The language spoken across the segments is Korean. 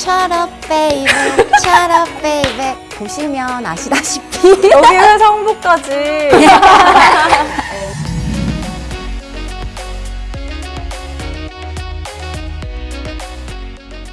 Shut up baby Shut up baby 보시면 아시다시피 여기 회성부까지.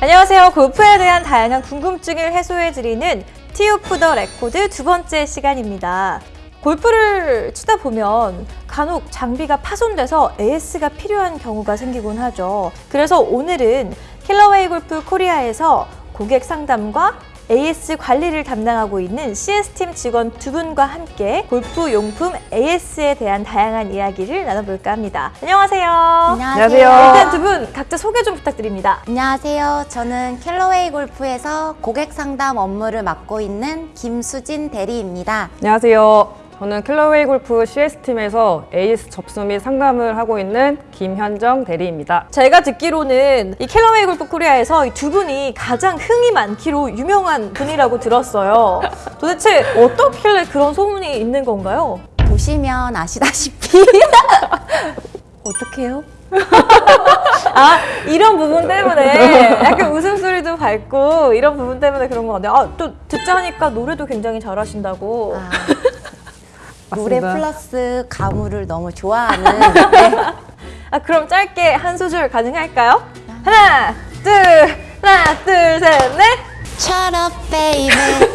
안녕하세요. 골프에 대한 다양한 궁금증을 해소해드리는 Tee Off the Record 두 번째 시간입니다. 골프를 치다 보면 간혹 장비가 파손돼서 AS가 필요한 경우가 생기곤 하죠. 그래서 오늘은 캘러웨이 골프 코리아에서 고객 상담과 AS 관리를 담당하고 있는 CS팀 직원 두 분과 함께 골프 용품 AS에 대한 다양한 이야기를 나눠볼까 합니다. 안녕하세요. 안녕하세요 일단 두 분 각자 소개 좀 부탁드립니다. 안녕하세요 저는 캘러웨이 골프에서 고객 상담 업무를 맡고 있는 김수진 대리입니다 안녕하세요. 저는 캘러웨이 골프 CS팀에서 AS 접수 및 상담을 하고 있는 김현정 대리입니다. 제가 듣기로는 이 캘러웨이 골프 코리아에서 이 두 분이 가장 흥이 많기로 유명한 분이라고 들었어요. 도대체 어떻길래 그런 소문이 있는 건가요? 보시면 아시다시피 어떡해요? 아 이런 부분 때문에 약간 웃음소리도 밝고 이런 부분 때문에 그런 것 같아요. 아, 또 듣자 하니까 노래도 굉장히 잘하신다고. 아, 노래 맞습니다. 플러스 가물을 너무 좋아하는 네. 아 그럼 짧게 한 소절 가능할까요? 하나, 둘, 하나, 둘, 셋, 넷. Shut up baby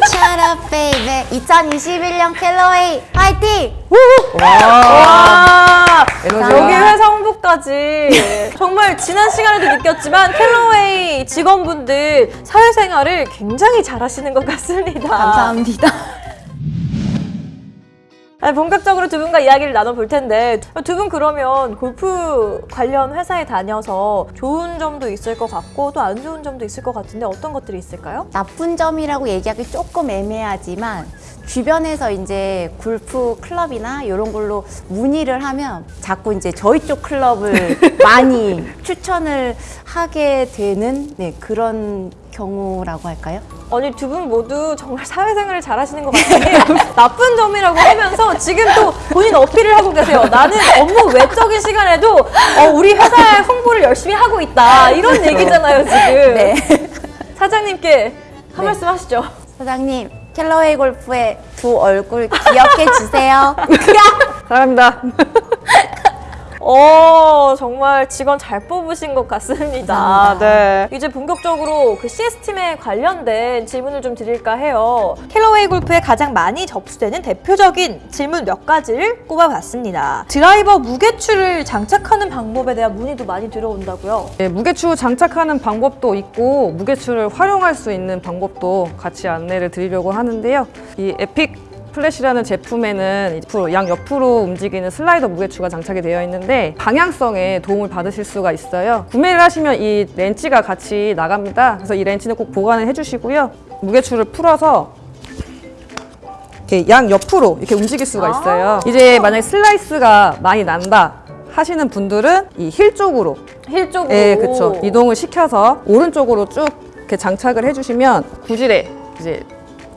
Shut up baby 2021년 캘러웨이 화이팅! 와 에너지가. 여기 회사 홍보까지 정말 지난 시간에도 느꼈지만 캘러웨이 직원분들 사회생활을 굉장히 잘하시는 것 같습니다. 감사합니다 아, 본격적으로 두 분과 이야기를 나눠볼 텐데 두 분 그러면 골프 관련 회사에 다녀서 좋은 점도 있을 것 같고 또 안 좋은 점도 있을 것 같은데 어떤 것들이 있을까요? 나쁜 점이라고 얘기하기 조금 애매하지만 주변에서 이제 골프 클럽이나 이런 걸로 문의를 하면 자꾸 이제 저희 쪽 클럽을 많이 추천을 하게 되는 네, 그런 경우라고 할까요? 아니 두 분 모두 정말 사회생활을 잘하시는 것 같은 게 나쁜 점이라고 하면서 지금 또 본인 어필을 하고 계세요. 나는 업무 외적인 시간에도 어, 우리 회사의 홍보를 열심히 하고 있다 이런 얘기잖아요 지금. 네. 사장님께 한 네. 말씀 하시죠. 사장님, 캘러웨이 골프의 두 얼굴 기억해 주세요. 사랑합니다. 어 정말 직원 잘 뽑으신 것 같습니다. 감사합니다. 네. 이제 본격적으로 그 CS팀에 관련된 질문을 좀 드릴까 해요. 캘러웨이 골프에 가장 많이 접수되는 대표적인 질문 몇 가지를 꼽아봤습니다. 드라이버 무게추를 장착하는 방법에 대한 문의도 많이 들어온다고요. 네, 무게추 장착하는 방법도 있고 무게추를 활용할 수 있는 방법도 같이 안내를 드리려고 하는데요. 이 에픽 플래시라는 제품에는 옆으로, 양 옆으로 움직이는 슬라이더 무게추가 장착이 되어 있는데 방향성에 도움을 받으실 수가 있어요. 구매를 하시면 이 렌치가 같이 나갑니다. 그래서 이 렌치는 꼭 보관을 해주시고요. 무게추를 풀어서 이렇게 양 옆으로 이렇게 움직일 수가 있어요. 이제 만약에 슬라이스가 많이 난다 하시는 분들은 이 힐 쪽으로 힐 쪽으로. 네, 그렇죠. 이동을 시켜서 오른쪽으로 쭉 이렇게 장착을 해주시면 구질에 이제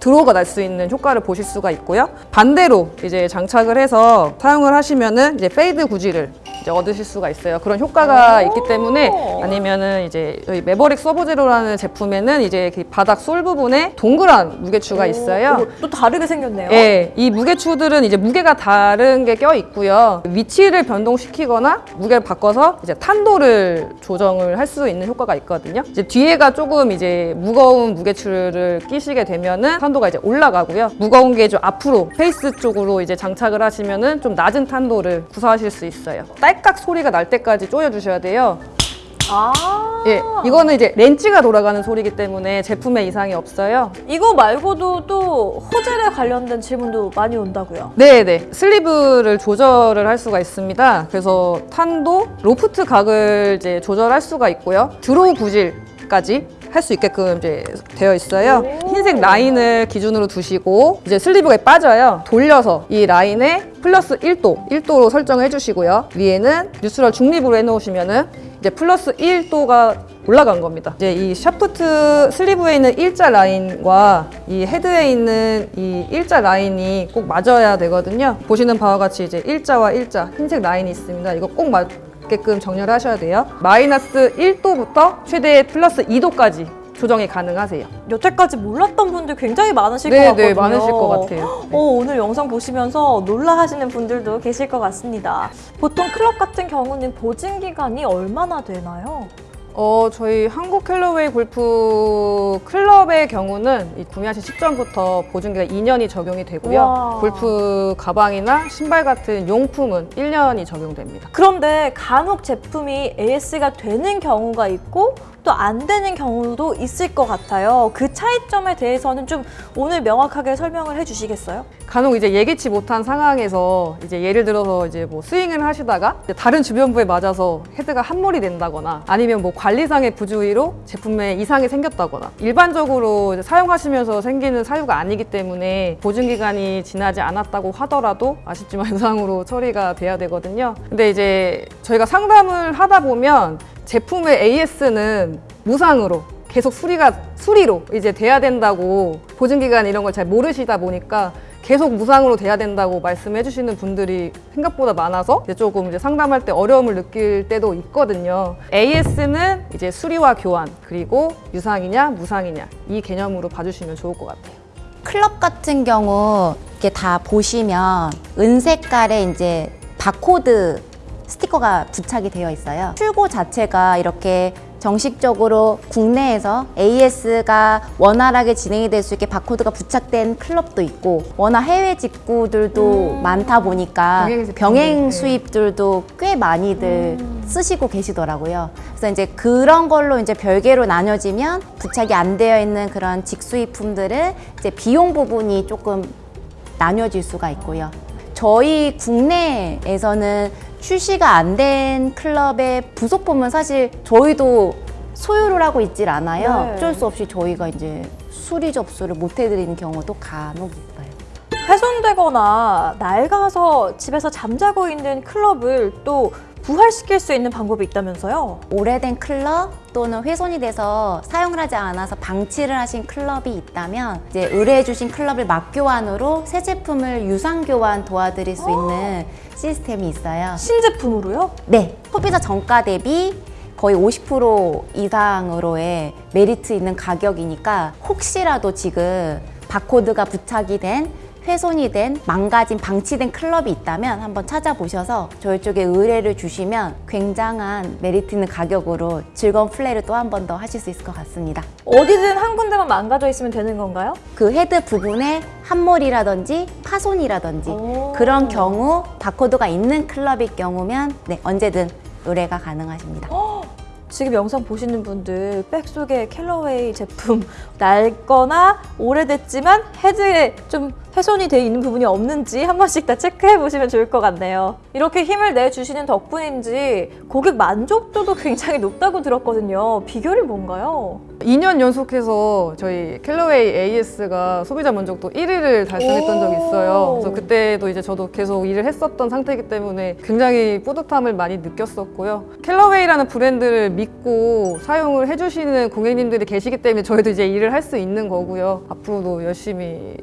draw가 날 수 있는 효과를 보실 수가 있고요. 반대로 이제 장착을 해서 사용을 하시면은 이제 fade 구질을 이제 얻으실 수가 있어요. 그런 효과가 있기 때문에 아니면은 이제 저희 매버릭 서브제로라는 제품에는 이제 그 바닥 sole 부분에 동그란 무게추가 있어요. 오, 또 다르게 생겼네요. 예, 이 무게추들은 이제 무게가 다른 게 껴 있고요. 위치를 변동시키거나 무게를 바꿔서 이제 탄도를 조정을 할 수 있는 효과가 있거든요. 이제 뒤에가 조금 이제 무거운 무게추를 끼시게 되면은 탄도 가 이제 올라가고요. 무거운 게 좀 앞으로 페이스 쪽으로 이제 장착을 하시면은 좀 낮은 탄도를 구사하실 수 있어요. 딸깍 소리가 날 때까지 조여주셔야 돼요. 아. 예, 이거는 이제 렌치가 돌아가는 소리이기 때문에 제품에 이상이 없어요. 이거 말고도 또 hosel에 관련된 질문도 많이 온다고요. 네네 sleeve를 조절을 할 수가 있습니다 그래서 탄도, 로프트 각을 이제 조절할 수가 있고요 draw 구질 까지 할 수 있게끔 이제 되어 있어요 흰색 라인을 기준으로 두시고 이제 sleeve가 빠져요 돌려서 이 라인에 플러스 1도 1도로 설정해 주시고요 위에는 neutral 중립으로 해놓으시면 은 이제 플러스 1도가 올라간 겁니다. 이제 이 샤프트 sleeve에 있는 일자 라인과 이 헤드에 있는 이 일자 라인이 꼭 맞아야 되거든요. 보시는 바와 같이 이제 일자와 일자 흰색 라인이 있습니다. 이거 꼭 맞 게끔 정렬 하셔야 돼요. 마이너스 1도부터 최대 플러스 2도까지 조정이 가능하세요. 여태까지 몰랐던 분들 굉장히 많으실 것 네, 같거든요. 네, 많으실 것 같아요. 어, 오늘 영상 보시면서 놀라 하시는 분들도 계실 것 같습니다. 보통 클럽 같은 경우는 보증 기간이 얼마나 되나요? 어, 저희 한국 캘러웨이 골프 클럽의 경우는 이 구매하신 시점부터 보증기가 2년이 적용이 되고요. 우와. 골프 가방이나 신발 같은 용품은 1년이 적용됩니다. 그런데 간혹 제품이 AS가 되는 경우가 있고 또 안 되는 경우도 있을 것 같아요. 그 차이점에 대해서는 좀 오늘 명확하게 설명을 해주시겠어요? 간혹 이제 예기치 못한 상황에서 이제 예를 들어서 이제 뭐 스윙을 하시다가 이제 다른 주변부에 맞아서 헤드가 함몰이 된다거나 아니면 뭐 관리상의 부주의로 제품에 이상이 생겼다거나 일반적으로 사용하시면서 생기는 사유가 아니기 때문에 보증 기간이 지나지 않았다고 하더라도 아쉽지만 유상으로 처리가 돼야 되거든요. 근데 이제 저희가 상담을 하다 보면 제품의 AS는 무상으로 계속 수리가 수리로 이제 돼야 된다고 보증 기간 이런 걸 잘 모르시다 보니까 계속 무상으로 돼야 된다고 말씀해 주시는 분들이 생각보다 많아서 이제 조금 이제 상담할 때 어려움을 느낄 때도 있거든요. AS는 이제 수리와 교환 그리고 유상이냐 무상이냐 이 개념으로 봐주시면 좋을 것 같아요. 클럽 같은 경우 이렇게 다 보시면 은색깔의 이제 바코드 스티커가 부착이 되어 있어요. 출고 자체가 이렇게 정식적으로 국내에서 AS가 원활하게 진행이 될 수 있게 바코드가 부착된 클럽도 있고 워낙 해외 직구들도 많다 보니까 병행 네. 수입들도 꽤 많이들 쓰시고 계시더라고요. 그래서 이제 그런 걸로 이제 별개로 나눠지면 부착이 안 되어 있는 그런 직수입품들은 이제 비용 부분이 조금 나뉘어질 수가 있고요. 저희 국내에서는 출시가 안 된 클럽의 부속품은 사실 저희도 소유를 하고 있질 않아요. 네. 어쩔 수 없이 저희가 이제 수리 접수를 못 해드리는 경우도 간혹 있어요. 훼손되거나 낡아서 집에서 잠자고 있는 클럽을 또 부활시킬 수 있는 방법이 있다면서요? 오래된 클럽 또는 훼손이 돼서 사용을 하지 않아서 방치를 하신 클럽이 있다면 이제 의뢰해 주신 클럽을 막교환으로 새 제품을 유상 교환 도와드릴 수 있는 시스템이 있어요. 신제품으로요? 네, 소비자 정가 대비 거의 50% 이상으로의 메리트 있는 가격이니까 혹시라도 지금 바코드가 부착이 된 훼손이 된 망가진 방치된 클럽이 있다면 한번 찾아보셔서 저희 쪽에 의뢰를 주시면 굉장한 메리트 있는 가격으로 즐거운 플레이를 또 한 번 더 하실 수 있을 것 같습니다. 어디든 한 군데만 망가져 있으면 되는 건가요? 그 헤드 부분에 함몰이라든지 파손이라든지 오. 그런 경우 바코드가 있는 클럽일 경우면 네, 언제든 의뢰가 가능하십니다. 지금 영상 보시는 분들 백 속에 캘러웨이 제품 낡거나 오래됐지만 헤드에 좀 훼손이 돼 있는 부분이 없는지 한 번씩 다 체크해 보시면 좋을 것 같네요. 이렇게 힘을 내주시는 덕분인지 고객 만족도도 굉장히 높다고 들었거든요. 비결이 뭔가요? 2년 연속해서 저희 캘러웨이 AS가 소비자 만족도 1위를 달성했던 오. 적이 있어요. 그래서 그때도 이제 저도 계속 일을 했었던 상태이기 때문에 굉장히 뿌듯함을 많이 느꼈었고요. 캘러웨이라는 브랜드를 믿고 사용을 해주시는 고객님들이 계시기 때문에 저희도 이제 일을 할 수 있는 거고요. 앞으로도 열심히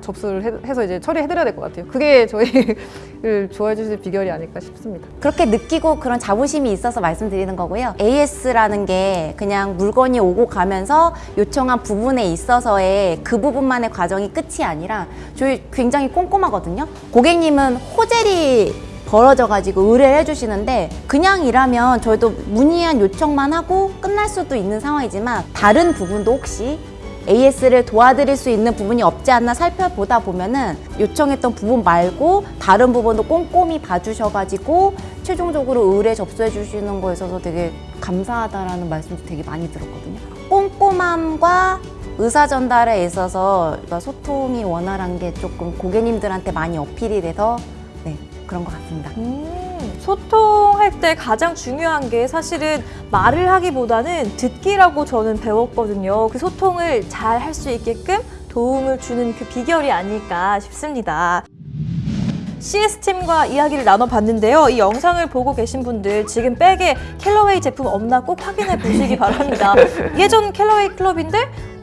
접수를 해- 해서 이제 처리해드려야 될 것 같아요. 그게 저희를 좋아해 주실 비결이 아닐까 싶습니다. 그렇게 느끼고 그런 자부심이 있어서 말씀드리는 거고요. AS라는 게 그냥 물건이 오고 가면서 요청한 부분에 있어서의 그 부분만의 과정이 끝이 아니라 저희 굉장히 꼼꼼하거든요. 고객님은 호젤이 벌어져가지고 의뢰를 해주시는데 그냥 일하면 저희도 문의한 요청만 하고 끝날 수도 있는 상황이지만 다른 부분도 혹시 AS를 도와드릴 수 있는 부분이 없지 않나 살펴보다 보면은 요청했던 부분 말고 다른 부분도 꼼꼼히 봐주셔가지고 최종적으로 의뢰 접수해 주시는 거에 있어서 되게 감사하다라는 말씀도 되게 많이 들었거든요. 꼼꼼함과 의사 전달에 있어서 소통이 원활한 게 조금 고객님들한테 많이 어필이 돼서 네 그런 것 같습니다. 음, 소통할 때 가장 중요한 게 사실은 말을 하기보다는 듣기라고 저는 배웠거든요. 그 소통을 잘 할 수 있게끔 도움을 주는 그 비결이 아닐까 싶습니다. CS팀과 이야기를 나눠봤는데요. 이 영상을 보고 계신 분들 지금 백에 캘러웨이 제품 없나 꼭 확인해 보시기 바랍니다. 예전 캘러웨이 클럽인데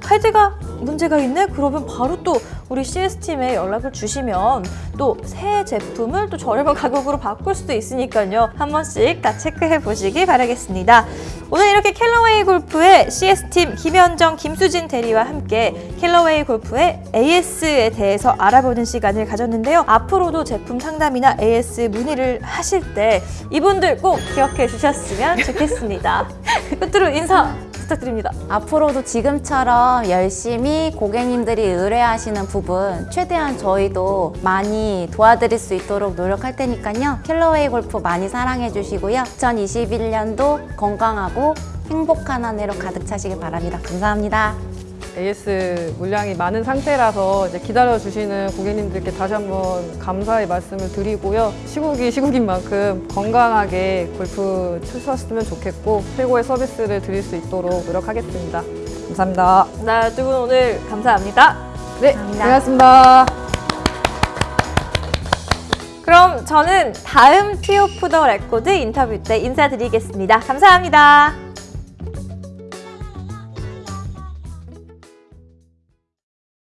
헤드가 문제가 있네? 그러면 바로 또 우리 CS팀에 연락을 주시면 또 새 제품을 또 저렴한 가격으로 바꿀 수도 있으니까요. 한 번씩 다 체크해 보시기 바라겠습니다. 오늘 이렇게 캘러웨이 골프의 CS팀 김현정, 김수진 대리와 함께 캘러웨이 골프의 AS에 대해서 알아보는 시간을 가졌는데요. 앞으로도 제품 상담이나 AS 문의를 하실 때 이분들 꼭 기억해 주셨으면 좋겠습니다. 끝으로 인사 부탁드립니다. 앞으로도 지금처럼 열심히 고객님들이 의뢰하시는 부분 최대한 저희도 많이 도와드릴 수 있도록 노력할 테니까요. 킬러웨이 골프 많이 사랑해 주시고요. 2021년도 건강하고 행복한 한 해로 가득 차시길 바랍니다. 감사합니다. AS 물량이 많은 상태라서 이제 기다려 주시는 고객님들께 다시 한번 감사의 말씀을 드리고요. 시국이 시국인 만큼 건강하게 골프 치셨으면 좋겠고 최고의 서비스를 드릴 수 있도록 노력하겠습니다. 감사합니다. 네, 두 분 오늘 감사합니다. 네, 감사합니다. 고맙습니다. 그럼 저는 다음 Tee Off the Record 인터뷰 때 인사드리겠습니다. 감사합니다.